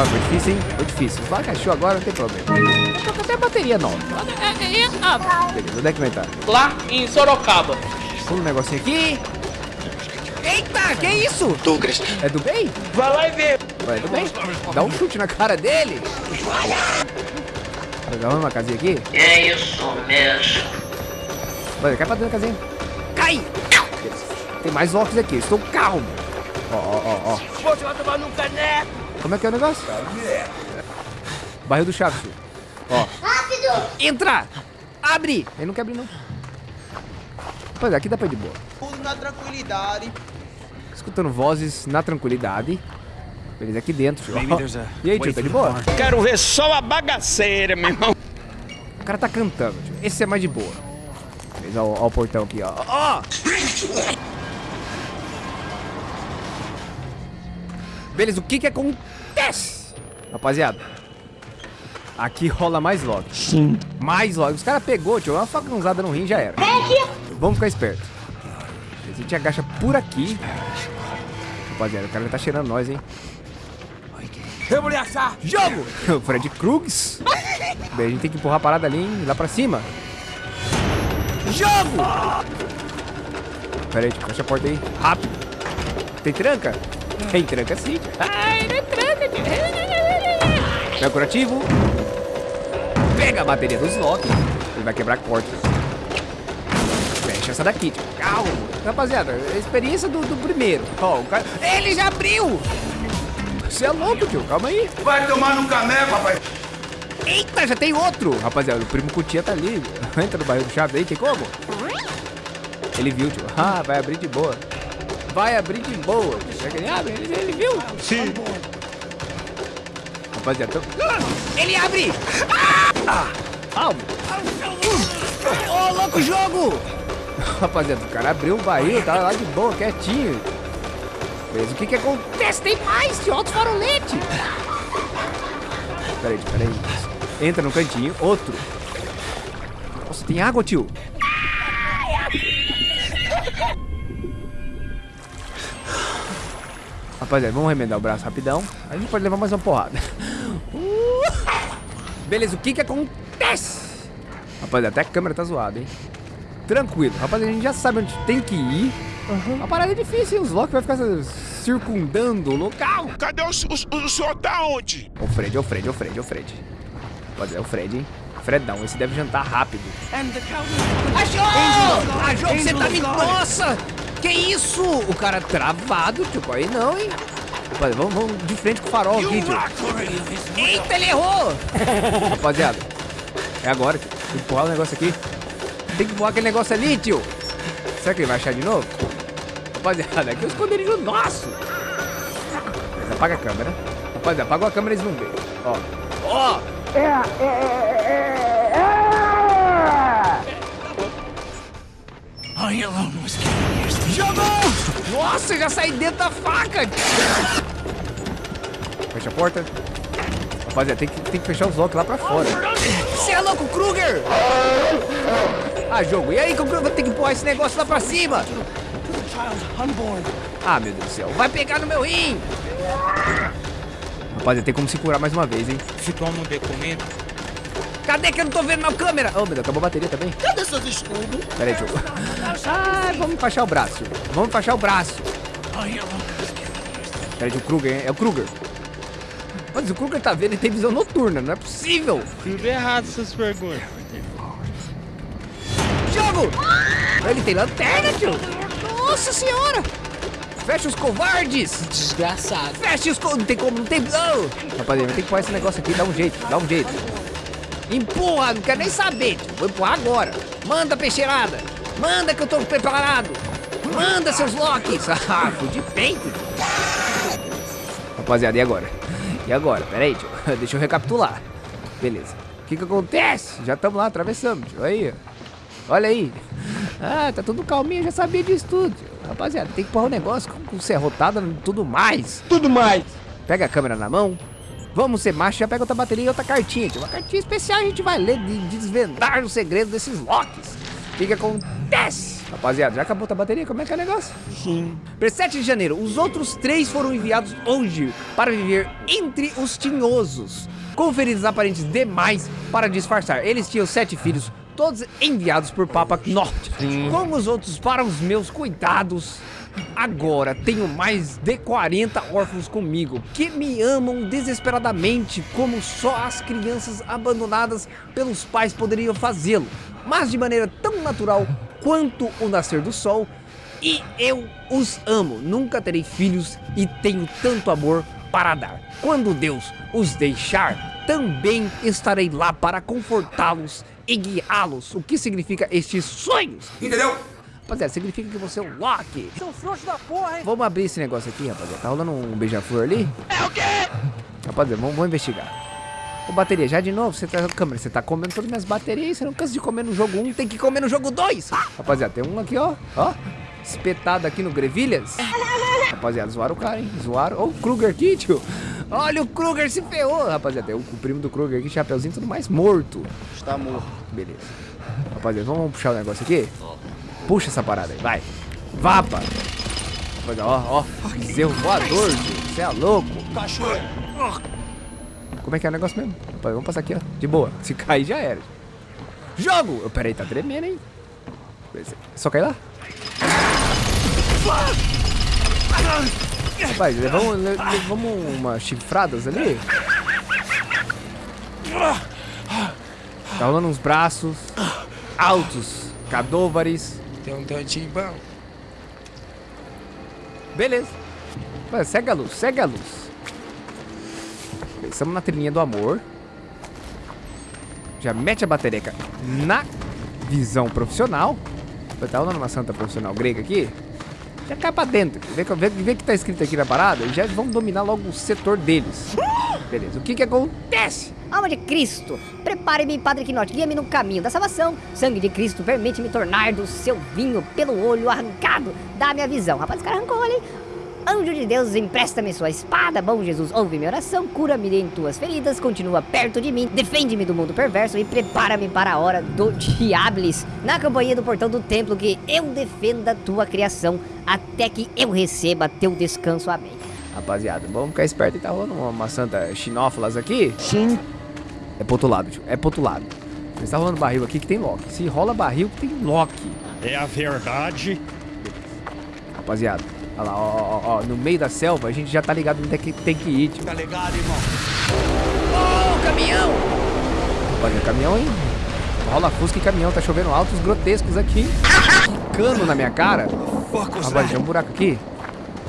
Ó, foi difícil, hein? Foi difícil. Vai, achou agora, não tem problema. Eu tô com até a bateria nova. Beleza, onde é que vai estar? Lá em Sorocaba. Pula um negocinho aqui. Eita, que isso? Douglas, É do bem? Vai lá e vê. Vai do bem? Dá um chute na cara dele. Dá uma casinha aqui. é isso mesmo. Vai, cai pra dentro da casinha. Cai! Tem mais locks aqui, estou calmo. Ó, ó, ó, ó. Você vai tomar no caneco. Como é que é o negócio? Barril do Chaves. filho. Ó. Rápido! Entra! Abre! Ele não quer abrir, não. Pois é, aqui dá pra ir de boa. Tudo na tranquilidade. Escutando vozes na tranquilidade. Beleza, aqui dentro, tio. E aí, tio, tá de boa? Quero ver só a bagaceira, meu irmão. O cara tá cantando, tio. Esse é mais de boa. Beleza, ó, ó o portão aqui, ó. Ó! Beleza, o que que acontece? Rapaziada. Aqui rola mais log. Sim. Mais log. Os caras pegou, tio. Uma facãozada no rim já era. Vamos ficar esperto. A gente agacha por aqui. Rapaziada, o cara tá cheirando nós, hein? Eu vou lhe achar. Jogo! O Fred Krugs. Daí a gente tem que empurrar a parada ali, hein? lá pra cima. Jogo! Pera aí, fecha a porta aí. Rápido. Tem tranca? Tem tranca sim. Ai, não é tranca, é curativo. Pega a bateria dos Loki. Ele vai quebrar a porta. Fecha essa daqui, tio. Calma. Rapaziada, a experiência do, do primeiro. Ó, o cara... Ele já abriu! Você é louco, tio. Calma aí. Vai tomar no caneco, rapaz. Eita, já tem outro! Rapaziada, o primo Cutia tá ali. Entra no barril do Chaves aí, tem como? Ele viu, tio. Ah, vai abrir de boa. Vai abrir de boa. Será que ele abre? Ele, ele viu? Sim. Rapaziada, tô... Ele abre! Ah! Calma. Ô, louco jogo! Rapaziada, o cara abriu o barril, tá lá de boa, quietinho. Mas o que que acontece? Tem mais, tio. Alto farolete. Peraí, peraí. Entra no cantinho. Outro. Nossa, tem água, tio. Rapaziada, vamos remendar o braço rapidão. A gente pode levar mais uma porrada. Beleza, o que que acontece? Rapaziada, até a câmera tá zoada, hein? Tranquilo. Rapaziada, a gente já sabe onde tem que ir. A parada é difícil, hein? Os Loki vai ficar circundando o local. Cadê o, o, o senhor tá onde? O Fred, o Fred, o Fred, o Fred. Pode é o Fred, hein? Fredão, esse deve jantar rápido. Achou! Achou que você tá me... Nossa! Que isso? O cara travado, tipo, aí não, hein? Rapaziada, vamos, vamos de frente com o farol aqui, tio. Eita, ele errou! Rapaziada, é agora, tio. Tem que empurrar o negócio aqui. Tem que empurrar aquele negócio ali, tio. Será que ele vai achar de novo? Rapaziada, aqui é o esconderijo nosso. Mas apaga a câmera. Rapaziada, apagou a câmera e eles não veem. Ó. Ó! Jogou! Nossa, já saí dentro da faca! Fecha a porta. Rapaziada, tem que, tem que fechar os locks lá pra fora. Você é louco, Kruger! Ah, jogo, e aí, como que eu vou ter que empurrar esse negócio lá pra cima? Ah, meu Deus do céu, vai pegar no meu rim! Rapaziada, tem como se curar mais uma vez, hein? Se toma um documento. Cadê que eu não tô vendo na câmera? Oh, meu Deus, acabou a bateria também. Cadê seus escudos? Pera aí, jogo. Ah, vamos enfaixar o braço. Vamos enfaixar o braço. Pera aí, o Kruger, hein? É o Kruger. Mas o Kruger tá vendo, ele tem visão noturna, não é possível. Tudo errado essas perguntas. Jogo! Ele tem lanterna, tio. Nossa senhora. Fecha os covardes. Desgraçado. Fecha os co... Não tem como, não tem... Oh. Rapaziada, tem que pôr esse negócio aqui, dá um jeito, dá um jeito. Empurra, não quero nem saber. Vou empurrar agora. Manda, peixeirada. Manda que eu tô preparado. Manda, seus Locks. Ah, fui de peito. Rapaziada, e agora? E agora? Pera aí, tio. Deixa eu recapitular. Beleza. O que que acontece? Já estamos lá, atravessamos, tio. Aí. Olha aí. Ah, tá tudo calminho, já sabia disso tudo. Rapaziada, tem que pôr o negócio com, com serrotada e tudo mais. Tudo mais. Pega a câmera na mão. Vamos ser macho, já pega outra bateria e outra cartinha. tio. Uma cartinha especial a gente vai ler de desvendar os segredos desses locks. O que que acontece? Rapaziada, já acabou a bateria? Como é que é o negócio? Sim. 7 de janeiro, os outros três foram enviados hoje para viver entre os tinhosos. Com feridas aparentes demais para disfarçar. Eles tinham sete filhos, todos enviados por Papa Norte. Como os outros para os meus cuidados. Agora tenho mais de 40 órfãos comigo que me amam desesperadamente como só as crianças abandonadas pelos pais poderiam fazê-lo, mas de maneira tão natural quanto o nascer do sol. E eu os amo, nunca terei filhos e tenho tanto amor para dar. Quando Deus os deixar, também estarei lá para confortá-los e guiá-los. O que significa estes sonhos? Entendeu? Rapaziada, significa que você é o Loki. Seu frouxo da porra, hein? Vamos abrir esse negócio aqui, rapaziada. Tá rolando um beija-flor ali? É o quê? Rapaziada, vamos, vamos investigar. Ô, bateria, já de novo? Você tá, câmera, você tá comendo todas as minhas baterias. Você não cansa de comer no jogo 1, tem que comer no jogo 2. Rapaziada, tem um aqui, ó. Ó. Espetado aqui no Grevilhas. Rapaziada, zoaram o cara, hein? Zoaram. Ó, o Kruger aqui, tio. Olha, o Kruger se ferrou, rapaziada. Tem o, o primo do Kruger aqui, chapeuzinho, tudo mais morto. Está morto. Beleza. Rapaziada, vamos puxar o negócio aqui? Puxa essa parada aí, vai. Vapa. Ó, ó. Bezerro voador. Você é louco. Cachoeira. Como é que é o negócio mesmo? Vamos passar aqui, ó. De boa. Se cair, já era. Jogo! Eu, peraí, tá tremendo, hein? Só cair lá? Rapaz, levamos, le- levamos umas chifradas ali. Tá rolando uns braços altos, cadôvares. Tem um tantinho bom. Beleza. Vai, segue a luz, segue a luz. Estamos na trilhinha do amor. Já mete a batereca na visão profissional. Tá rolando uma santa profissional grega aqui. Já cai pra dentro. Vê, que- vê, vê que tá escrito aqui na parada e já vamos dominar logo o setor deles. Beleza, o que que acontece? Alma de Cristo, prepare-me, Padre Quinote, guia-me no caminho da salvação. Sangue de Cristo, permite-me tornar do seu vinho pelo olho arrancado. Dá-me a visão. Rapaz, esse cara arrancou o olho, hein? Anjo de Deus, empresta-me sua espada. Bom Jesus, ouve minha oração, cura-me em tuas feridas, continua perto de mim, defende-me do mundo perverso e prepara-me para a hora do Diablis, na companhia do portão do templo, que eu defenda tua criação até que eu receba teu descanso. Amém. Rapaziada, vamos ficar esperto e tá rolando uma, uma santa chinófilas aqui. Sim. É pro outro lado, tio. É pro outro lado. Mas tá rolando barril aqui que tem Loki. Se rola barril, tem Loki. É a verdade. Rapaziada, olha lá, ó, ó, ó, no meio da selva, a gente já tá ligado onde é que tem que ir, tio. Tá ligado, irmão? Ô, caminhão! Rapaziada, caminhão, hein? Rola fusca e caminhão, tá chovendo altos grotescos aqui. Cano na minha cara. Rapaziada, tem um buraco aqui.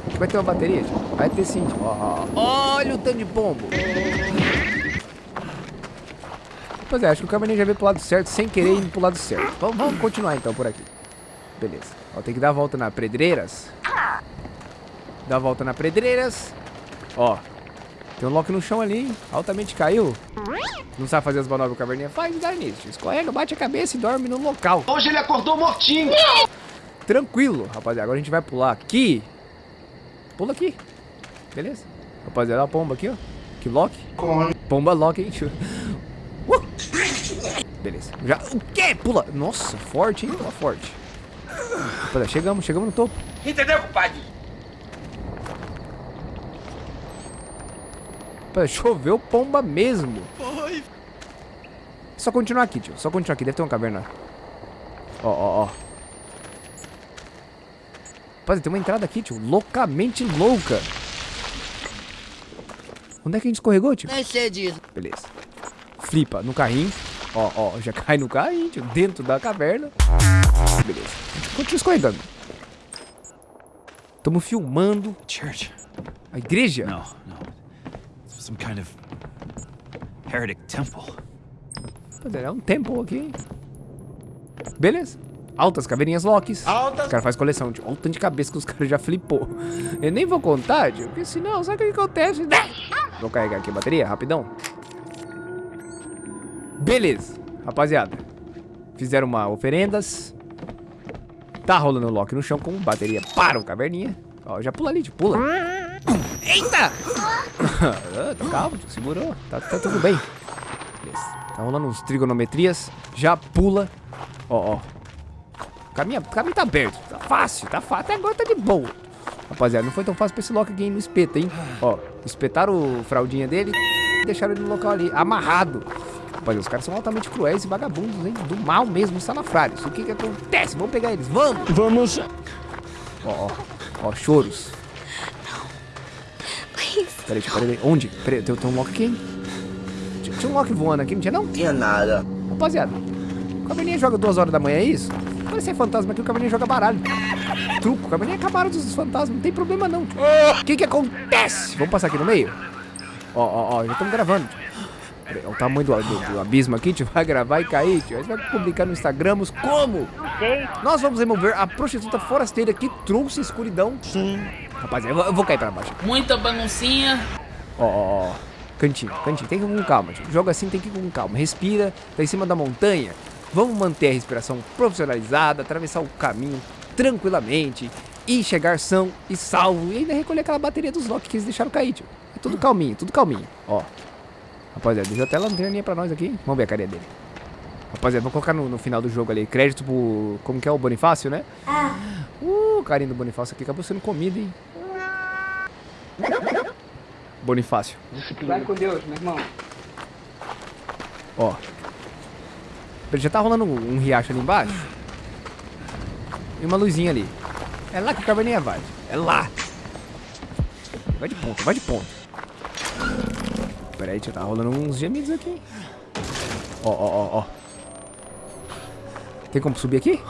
Acho que vai ter uma bateria, tio. Vai ter sim, tio. Ó, ó. Olha o tanto de pombo. Rapaziada, acho que o caminhão já veio pro lado certo, sem querer ir pro lado certo. Vamos, vamos continuar então por aqui. Beleza. Ó, tem que dar a volta na Pedreiras. Dá a volta na Pedreiras. Ó. Tem um Loki no chão ali, hein? Altamente caiu. Não sabe fazer as manobras caverninha? Faz dar nisso. Escorrega, bate a cabeça e dorme no local. Hoje ele acordou mortinho. Tranquilo, rapaziada. Agora a gente vai pular aqui. Pula aqui. Beleza? Rapaziada, a pomba aqui, ó. Que Loki. Pomba Loki, hein? tio? Uh! Beleza. Já... O quê? Pula. Nossa, forte, hein? Pula forte. Rapaziada, chegamos, chegamos no topo. Entendeu, compadre? Rapaziada, choveu pomba mesmo. Só continuar aqui, tio. Só continuar aqui. Deve ter uma caverna. Ó, ó, ó. Rapaziada, tem uma entrada aqui, tio. Loucamente louca. Onde é que a gente escorregou, tio? Nem sei disso. Beleza. Flipa no carrinho. Ó, ó, já cai no carrinho, tio, dentro da caverna. Beleza. Continua escorregando. Tamo filmando Church? a igreja. No, no. Some kind of heretic temple. Rapaziada, É um tempo aqui. hein? Beleza. Altas caveirinhas Locks. Altas. O cara faz coleção, tio. Olha o tanto de cabeça que os caras já flipou. Eu nem vou contar, tio, porque senão, sabe o que acontece? Vou carregar aqui a bateria, rapidão. Beleza, rapaziada. Fizeram uma oferendas. Tá rolando o Loki no chão com bateria para o caverninha. Ó, já pula ali, tio, pula. Eita! Ah, tá calmo, segurou. Tá, tá tudo bem. Beleza. Tá rolando uns trigonometrias. Já pula. Ó, ó. O caminho, o caminho tá aberto. Tá fácil, tá fácil. Até agora tá de boa. Rapaziada, não foi tão fácil pra esse Loki aqui no espeto, hein? Ó, espetaram o fraldinha dele e deixaram ele no local ali, amarrado. Rapaziada, os caras são altamente cruéis e vagabundos, hein? Do mal mesmo, salafrários. O que que acontece? Vamos pegar eles, vamos! Vamos. Ó, ó, ó, choros. Peraí, peraí, peraí. Onde? Peraí, tem, tem um Loki aqui, hein? Tinha, tinha um Loki voando aqui, não tinha não? Tinha nada. Rapaziada, o Caverninha joga duas horas da manhã, é isso? Parece ser fantasma aqui, o Caverninha joga baralho. Truco, o Caverninha acabaram dos fantasmas, não tem problema não. O que que acontece? Vamos passar aqui no meio? Ó, ó, ó, já estamos gravando. Peraí, Olha o tamanho do, do- do abismo aqui, tio. Vai gravar e cair, tio. Aí você vai publicar no Instagram como? Nós vamos remover a prostituta forasteira que trouxe escuridão. Sim. Rapaziada, eu vou, eu vou cair pra baixo. Muita baguncinha. Ó, ó, ó. Cantinho, cantinho. Tem que ir com calma, tio. Joga assim, tem que ir com calma. Respira, tá em cima da montanha. Vamos manter a respiração profissionalizada, atravessar o caminho tranquilamente e chegar são e salvo. E ainda recolher aquela bateria dos Loki que eles deixaram cair, tio. É tudo calminho, tudo calminho. Ó. Rapaziada, deixa até a lanterninha pra nós aqui. Vamos ver a carinha dele. Rapaziada, vou colocar no, no final do jogo ali. Crédito pro. Como que é o Bonifácio, né? Ah. Uh, o carinho do Bonifácio aqui acabou sendo comida, hein? Bonifácio. Vai com Deus, meu irmão. Ó. Já tá rolando um, um riacho ali embaixo. E uma luzinha ali. É lá que o caverninha vai. É lá. Vai de ponta, vai de ponta. Pera aí, já tá rolando uns gemidos aqui. Ó, ó, ó, ó. Tem como subir aqui?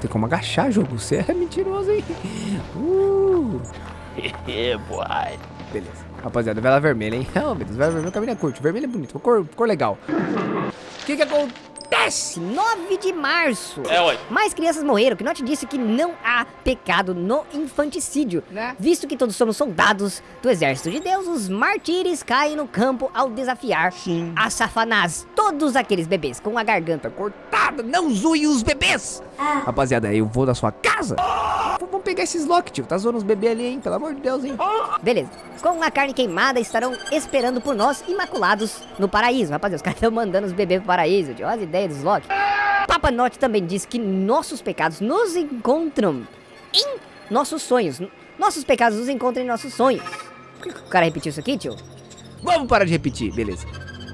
Tem como agachar, jogo. Você é mentiroso, hein? Uh. Beleza. Rapaziada, vela vermelha, hein? Oh, meu Deus, vela vermelha, o caminho é curto. Vermelho é bonito, cor, cor legal. O que que acontece? 9 de março. É, ué. Mais crianças morreram. Pinote disse que não há pecado no infanticídio. Né? Visto que todos somos soldados do exército de Deus, os martírios caem no campo ao desafiar a Safanás. Todos aqueles bebês com a garganta Cortada, não zoe os bebês! Rapaziada, eu vou na sua casa? Vamos pegar esses Loki, tio. Tá zoando os bebês ali, hein? Pelo amor de Deus, hein? Beleza. Com a carne queimada estarão esperando por nós, imaculados, no paraíso. Rapaziada, os caras estão mandando os bebês pro paraíso. tio. Olha as ideias dos Loki. Papa Note também diz que nossos pecados nos encontram em nossos sonhos. Nossos pecados nos encontram em nossos sonhos. Por que o cara repetiu isso aqui, tio? Vamos parar de repetir, beleza.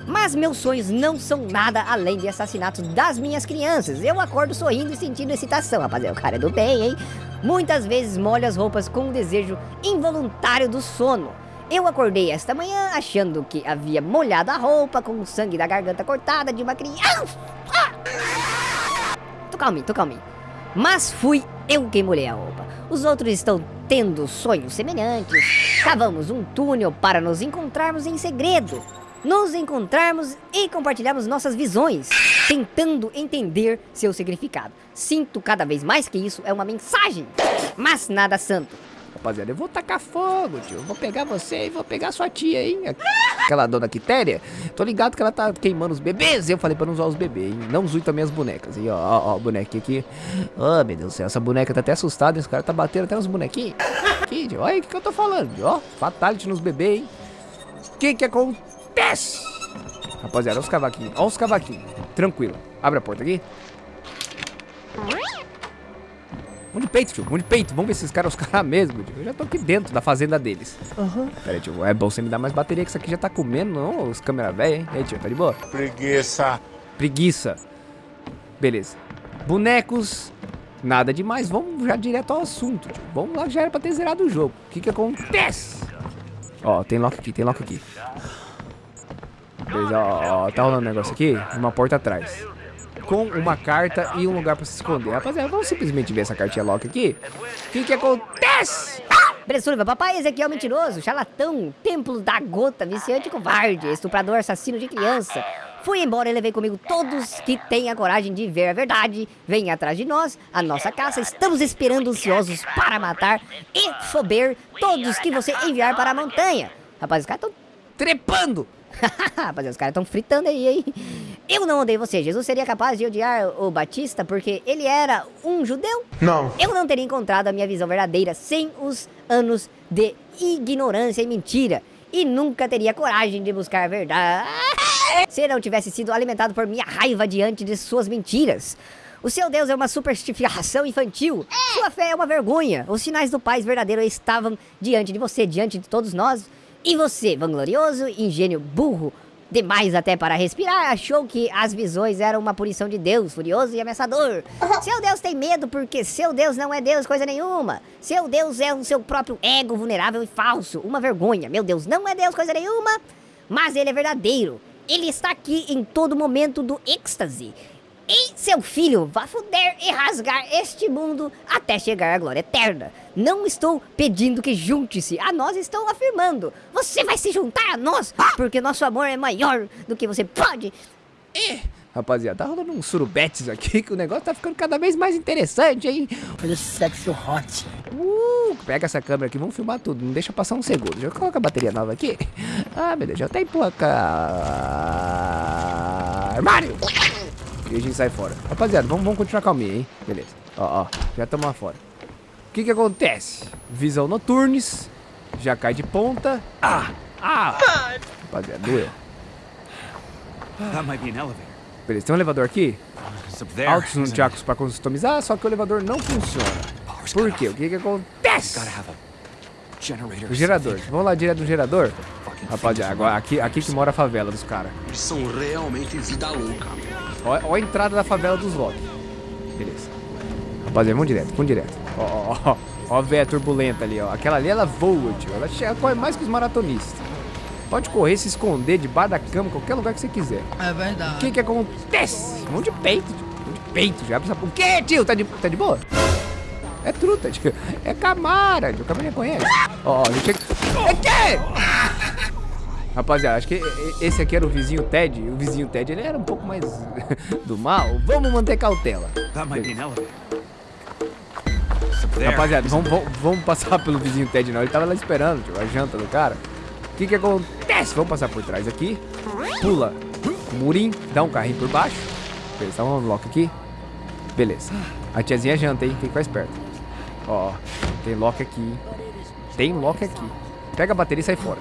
Mas meus sonhos não são nada além de assassinatos das minhas crianças. Eu acordo sorrindo e sentindo excitação, rapaziada. O cara é do bem, hein? Muitas vezes molho as roupas com o desejo involuntário do sono. Eu acordei esta manhã achando que havia molhado a roupa com o sangue da garganta cortada de uma criança. Tô calminho, tô calminho. Mas fui eu quem molhei a roupa. Os outros estão tendo sonhos semelhantes. Cavamos um túnel para nos encontrarmos em segredo. Nos encontrarmos e compartilharmos nossas visões, tentando entender seu significado. Sinto cada vez mais que isso é uma mensagem, mas nada santo. Rapaziada, eu vou tacar fogo, tio. Vou pegar você e vou pegar sua tia, hein? Aquela dona Quitéria. Tô ligado que ela tá queimando os bebês. Eu falei pra não usar os bebês, hein? Não zoe também as bonecas. E ó, ó, ó, bonequinha aqui. Ô, meu Deus do céu, essa boneca tá até assustada. Esse cara tá batendo até nos bonequinhos. Aqui, tio. Olha o que, que eu tô falando, tio. Ó, fatality nos bebês, hein? O que que acontece? Rapaziada, olha os cavaquinhos. Olha os cavaquinhos. Tranquilo. Abre a porta aqui. Mão de peito, tio. Mão de peito. Vamos ver se esses caras são os caras mesmo, tio. Eu já tô aqui dentro da fazenda deles. Aham. Pera aí, tio. É bom você me dar mais bateria que isso aqui já tá comendo, não? Os câmera velha, hein? E aí, tio, tá de boa? Preguiça. Preguiça. Beleza. Bonecos. Nada demais. Vamos já direto ao assunto, tio. Vamos lá, já era pra ter zerado o jogo. O que que acontece? Ó, tem lock aqui, tem lock aqui. Beleza, ó, ó, tá rolando um negócio aqui. Uma porta atrás. Com uma carta e um lugar pra se esconder. Rapaziada, vamos simplesmente ver essa cartinha lock aqui. O que que acontece? Bressuva, papai Ezequiel mentiroso, charlatão, templo da gota, viciante covarde, estuprador, assassino de criança. Fui embora e levei comigo todos que têm a coragem de ver a verdade. Venha atrás de nós, a nossa caça. Estamos esperando ansiosos para matar e fober todos que você enviar para a montanha. Rapaz, os caras estão Trepando! Rapaziada, os caras estão fritando aí, hein? Eu não odeio você. Jesus seria capaz de odiar o Batista porque ele era um judeu? Não. Eu não teria encontrado a minha visão verdadeira sem os anos de ignorância e mentira. E nunca teria coragem de buscar a verdade se não tivesse sido alimentado por minha raiva diante de suas mentiras. O seu Deus é uma superstificação infantil. Sua fé é uma vergonha. Os sinais do Pai verdadeiro estavam diante de você, diante de todos nós. E você, vanglorioso, ingênuo, burro, demais até para respirar, achou que as visões eram uma punição de Deus, furioso e ameaçador. Seu Deus tem medo porque seu Deus não é Deus coisa nenhuma. Seu Deus é o seu próprio ego vulnerável e falso, uma vergonha. Meu Deus não é Deus coisa nenhuma, mas ele é verdadeiro. Ele está aqui em todo momento do êxtase. E seu filho vai fuder e rasgar este mundo até chegar à glória eterna. Não estou pedindo que junte-se a nós, estou afirmando. Você vai se juntar a nós, porque nosso amor é maior do que você pode. Rapaziada, tá rolando uns surubetes aqui que o negócio tá ficando cada vez mais interessante, hein? Olha o sexo hot. Uh, pega essa câmera aqui, vamos filmar tudo. Não deixa passar um segundo. Já coloca a bateria nova aqui. Ah, beleza. Já tem placa. Armário! E a gente sai fora. Rapaziada, vamos, vamos continuar calminha, hein? Beleza. Ó, ó. Já estamos lá fora. O que que acontece? Visão noturnes. Já cai de ponta. Ah! Ah! Rapaziada, doeu. That might be an elevator. Beleza, tem um elevador aqui. Altos nunchakus pra customizar, só que o elevador não funciona. Por quê? O que que acontece? O gerador. Vamos lá direto no gerador? Rapaziada, agora aqui, aqui que mora a favela dos caras. Eles são realmente vida louca. Ó, ó a entrada da favela dos Loki. Beleza. Rapaziada, vamos direto, vamos direto. Ó, ó, ó. Ó a véia turbulenta ali, ó. Aquela ali, ela voa, tio. Ela chega, corre mais que os maratonistas. Pode correr, se esconder debaixo da cama, qualquer lugar que você quiser. É O verdade. que que acontece? Mão de peito, tio. Mão de peito, já. O quê, tio? Tá de, tá de boa? É truta, tio. É Camara, tio. Camara conhece. Ó, ó, ele chega... É quê? Rapaziada, acho que esse aqui era o vizinho Ted. O vizinho Ted, ele era um pouco mais do mal. Vamos manter cautela. There. Rapaziada, vamos, vamos, vamos passar pelo vizinho Ted, não. Ele tava lá esperando, tio, a janta do cara. O que que acontece? Vamos passar por trás aqui. Pula o murinho, dá um carrinho por baixo. Beleza, tá um lock aqui. Beleza. A tiazinha janta, hein? Tem que ficar esperto. Ó, tem lock aqui. Tem lock aqui. Pega a bateria e sai fora.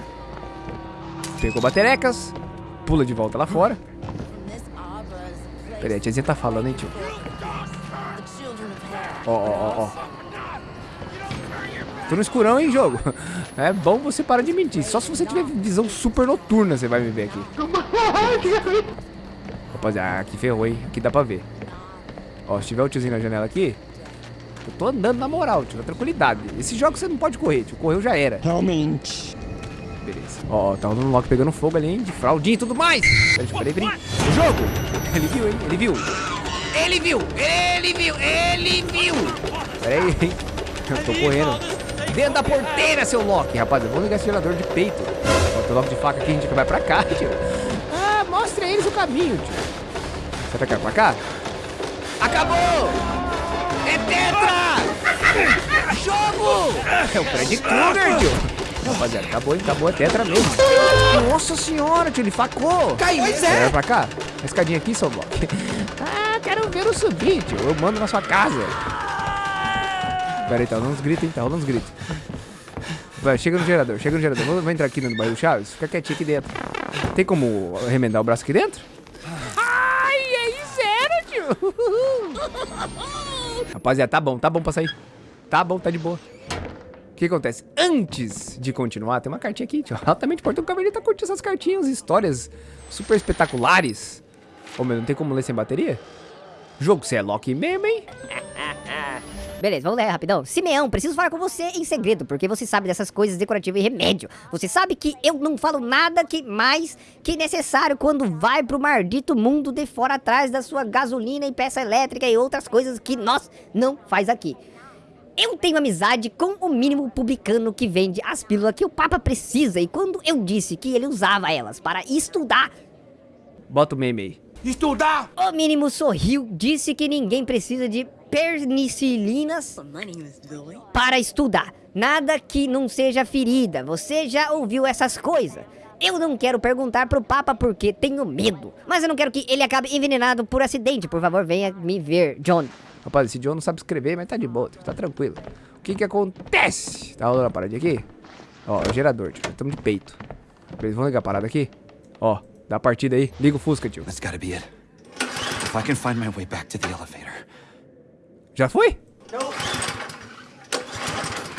Pegou baterecas. Pula de volta lá fora. Peraí, a tiazinha tá falando, hein, tio? Ó, ó, ó, ó. Tô no escurão, hein, jogo? É bom você parar de mentir. Só se você tiver visão super noturna você vai me ver aqui. Rapaziada, aqui ferrou, hein? Aqui dá pra ver. Ó, se tiver o tiozinho na janela aqui, eu tô andando na moral, tio, na tranquilidade. Esse jogo você não pode correr, tio. Correu já era. Realmente. Beleza. Ó, tá rolando um Loki pegando fogo ali, hein? De fraldinha e tudo mais. Peraí, peraí, peraí. O jogo! Ele viu, hein? Ele viu. Ele viu! Ele viu! Ele viu! Peraí, hein? Eu tô correndo. Dentro da porteira, seu Loki. Rapaz, vamos ligar esse gerador de peito. Tem o Loki de faca aqui, a gente vai pra cá, tio. Ah, mostra eles o caminho, tio. Você tá querendo pra cá? Acabou! É tetra! Jogo! É o Fred Krueger, tio. Rapaziada, acabou, hein? Acabou, é tetra mesmo. Nossa senhora, tio, ele facou. Caiu, Pois é. pra cá. A escadinha aqui, seu bloco. Ah, quero ver o subir, tio. Eu mando na sua casa. Pera aí, tá rolando uns gritos, hein? Tá rolando uns gritos. Vai, chega no gerador, chega no gerador. Vou, vou entrar aqui no bairro Chaves. Fica quietinho aqui dentro. Tem como remendar o braço aqui dentro? Ai, aí zero, tio. Rapaziada, tá bom, tá bom pra sair. Tá bom, tá de boa. Que acontece? Antes de continuar, tem uma cartinha aqui, tio. Altamente importante. O Cavaleiro tá curtindo essas cartinhas, histórias super espetaculares. Ô, meu, não tem como ler sem bateria? Jogo, você é Loki mesmo, hein? Beleza, vamos ler rapidão. Simeão, preciso falar com você em segredo, porque você sabe dessas coisas decorativas e remédio. Você sabe que eu não falo nada que mais que necessário quando vai pro maldito mundo de fora atrás da sua gasolina e peça elétrica e outras coisas que nós não faz aqui. Eu tenho amizade com o mínimo publicano que vende as pílulas que o Papa precisa e quando eu disse que ele usava elas para estudar, Bota o meme aí. Estudar! o mínimo sorriu, disse que ninguém precisa de penicilinas para estudar. Nada que não seja ferida. Você já ouviu essas coisas? Eu não quero perguntar pro Papa porque tenho medo. Mas eu não quero que ele acabe envenenado por acidente. Por favor, venha me ver, John. Rapaz, esse John não sabe escrever, mas tá de boa, tá tranquilo. O que que acontece? Tá rolando a paradinha aqui? Ó, é o gerador, tio. Estamos de peito. Beleza, vamos ligar a parada aqui? Ó, dá a partida aí. Liga o Fusca, tio. That's gotta be it. If I can find my way back to the elevator, Já foi?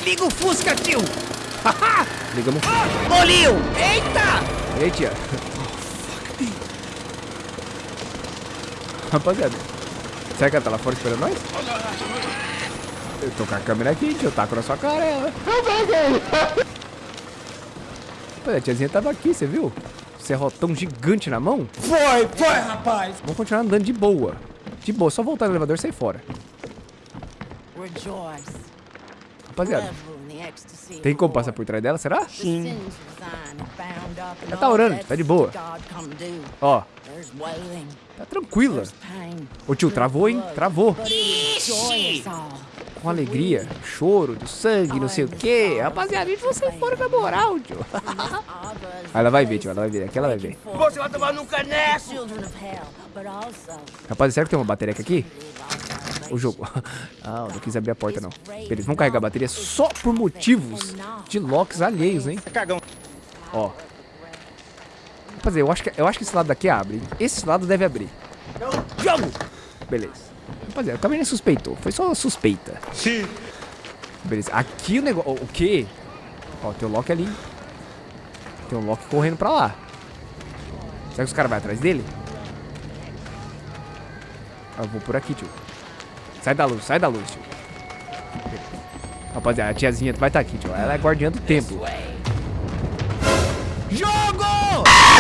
Liga o Fusca, tio! Ligamos o Fusca. Bolinho! Eita! E aí, tia? Rapaziada, será que ela tá lá fora esperando nós? Eu tô com a câmera aqui, tio, eu taco na sua cara ela. Rapaziada, a tiazinha tava aqui, você viu? Serrotão gigante na mão. Foi, foi, rapaz. Vamos continuar andando de boa. De boa, só voltar no elevador e sair fora. Rapaziada, tem como passar por trás dela, será? Sim. Ela tá orando, tá de boa. Ó, tá tranquila. Ô tio, travou, hein? Travou. Com alegria, choro, do sangue, não sei o quê. Rapaziada, a gente vai sair fora na moral, tio. Aí ela vai ver, tio, ela vai ver. Aqui ela vai ver. Você vai tomar no caneco! Rapaz, será que tem uma bateria aqui? O jogo. Ah, não quis abrir a porta, não. Beleza, vamos carregar a bateria só por motivos de locks alheios, hein? Cagão. Ó. Rapaziada, eu acho que, eu acho que esse lado daqui abre. Esse lado deve abrir. Jogo! Beleza. Rapaziada, também nem suspeitou. Foi só suspeita. Sim. Beleza. Aqui o negócio... O quê? Ó, tem o Loki ali. Tem um Loki correndo pra lá. Será que os caras vão atrás dele? Eu vou por aqui, tio. Sai da luz, sai da luz, tio. Rapaziada, a tiazinha vai estar aqui, tio. Ela é guardiã do templo. Jogo!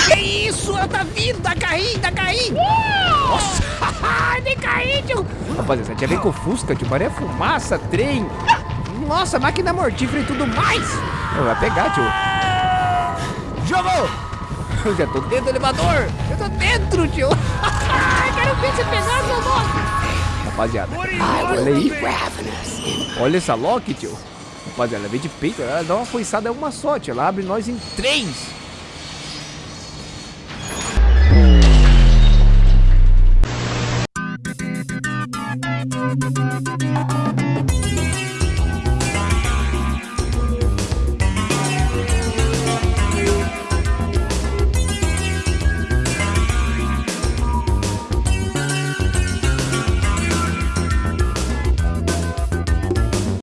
Que isso? Ela tá vindo, tá caindo, tá caindo! Nossa! Nem caí, tio! Rapaziada, essa tia vem com Fusca, tio. Maria fumaça, trem. Nossa, máquina mortífera e tudo mais. Não, vai pegar, tio. Jogo! Eu já tô dentro do elevador. Eu tô dentro, tio. Quero ver você pegar, seu. Rapaziada, olha aí. Olha essa Loki, tio. Rapaziada, ela vem de peito. Ela dá uma foiçada, é uma só, tio. Ela abre nós em três.